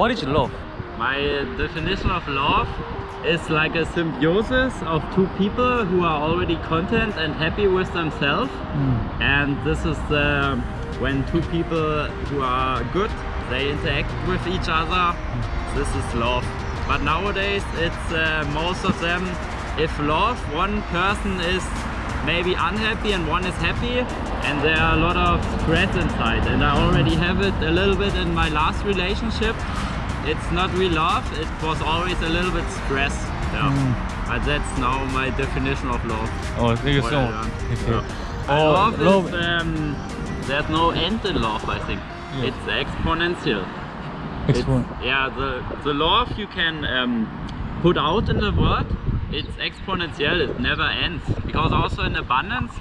what is love? My definition of love is like a symbiosis of two people who are already content and happy with themselves. Mm. And this is the, when two people who are good, they interact with each other. This is love. But nowadays it's uh, most of them, if love, one person is maybe unhappy and one is happy and there are a lot of stress inside and I already have it a little bit in my last relationship it's not real love it was always a little bit stress yeah Mm. but that's now my definition of love Oh, thank you so. Okay. Yeah. Oh, love, love- is um, there's no end in love I think Yeah. it's exponential it's, yeah the the love you can um, put out in the world it's exponential it never ends because also in abundance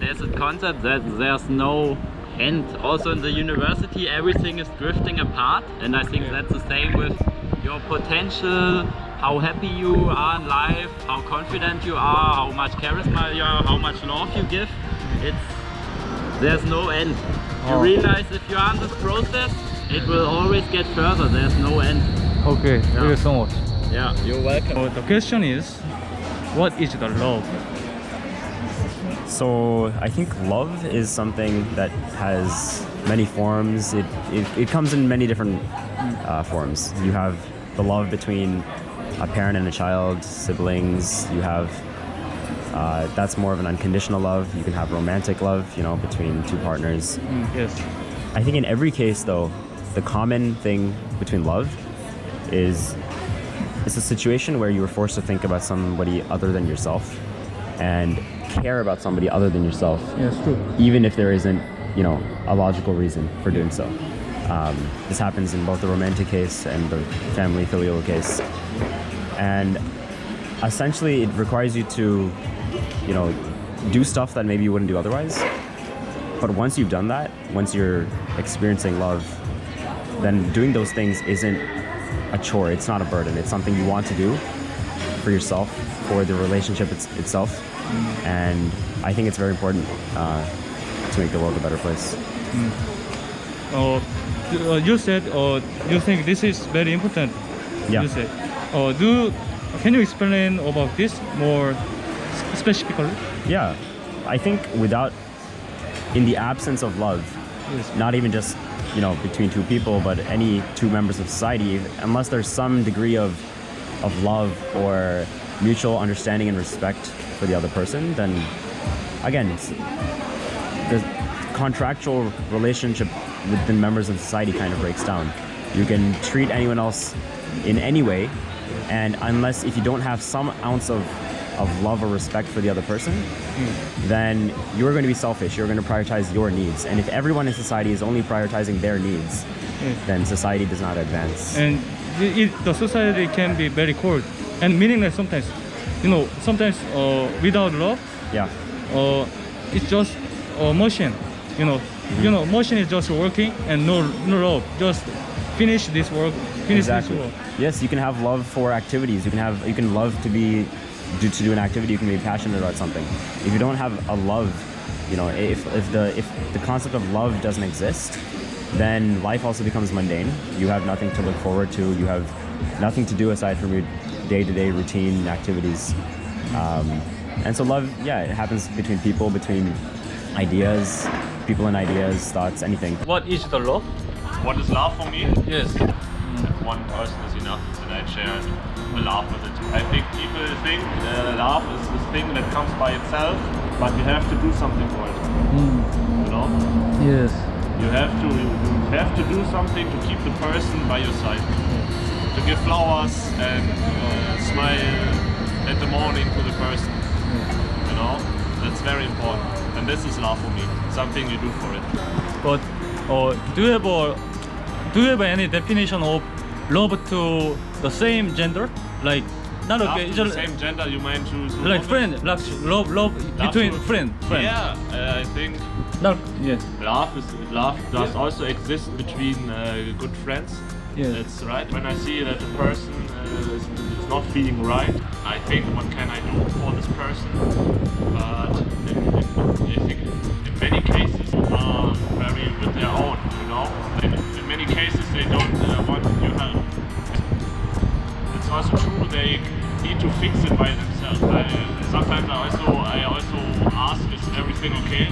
there's a concept that there's no end also in the university everything is drifting apart. And i think that's the same with your potential how happy you are in life how confident you are how much charisma you are how much love you give. It's there's no end. You Oh. realize if you are in this process it will always get further. There's no end. Okay, thank you so much. yeah you're welcome. So the question is, what is the love? So I think love is something that has many forms. It, it, it comes in many different uh, forms. You have the love between a parent and a child, siblings. You have uh, that's more of an unconditional love. You can have romantic love, you know, between two partners. Mm, yes. I think in every case, though, the common thing between love is it's a situation where you are forced to think about somebody other than yourself and care about somebody other than yourself, Yes, true. even if there isn't, you know, a logical reason for doing so. Um, this happens in both the romantic case and the family filial case, and essentially it requires you to, you know, do stuff that maybe you wouldn't do otherwise. But once you've done that, once you're experiencing love, then doing those things isn't a chore. It's not a burden. It's something you want to do for yourself, for the relationship it's, itself. And I think it's very important uh, to make the world a better place. Uh, you- uh, you said uh, you think this is very important. Yeah. You said. Uh, do can you explain about this more specifically? Yeah, I think without, in the absence of love, Yes. not even just you know between two people, but any two members of society, unless there's some degree of of love or mutual understanding and respect for the other person, then again, it's, the contractual relationship within members of society kind of breaks down. You can treat anyone else in any way, and unless if you don't have some ounce of of love or respect for the other person, then you're going to be selfish. You're going to prioritize your needs. And if everyone in society is only prioritizing their needs, Yes. then society does not advance. and it, it, the society can be very cold and meaningless sometimes you know sometimes uh, without love Yeah. uh, it's just a machine you know you know machine is just working and no no love just finish this work finish Exactly. this work Yes, you can have love for activities. You can have you can love to be do, to do an activity. You can be passionate about something. If you don't have a love, you know, if if the if the concept of love doesn't exist, then life also becomes mundane. You have nothing to look forward to. You have nothing to do aside from your day-to-day routine activities. Um, and so love, yeah, it happens between people, between ideas, people and ideas, thoughts, anything. what is the love What is love for me? yes One person is enough and I share a laugh with it. I think people think uh, love is this thing that comes by itself, but you have to do something for it. You know? yes You have to you have to do something to keep the person by your side. To give flowers and uh, smile at the morning to the person. You know? That's very important. And this is love for me. Something you do for it. but uh, do you have a do you have any definition of love to the same gender like not Love okay to the same gender you mean to, to like friend like love love Love between to- friend friend Yeah, uh, I think yes love is love does also exist between uh, good friends. Yes. That's right. When I see that a person uh, is, is not feeling right, I think what can I do for this person? But in, in, I think in many cases are very with their own. You know, in, in many cases they don't uh, want help. It's also true. They need to fix it by themselves. I, sometimes I also I also ask, is everything okay?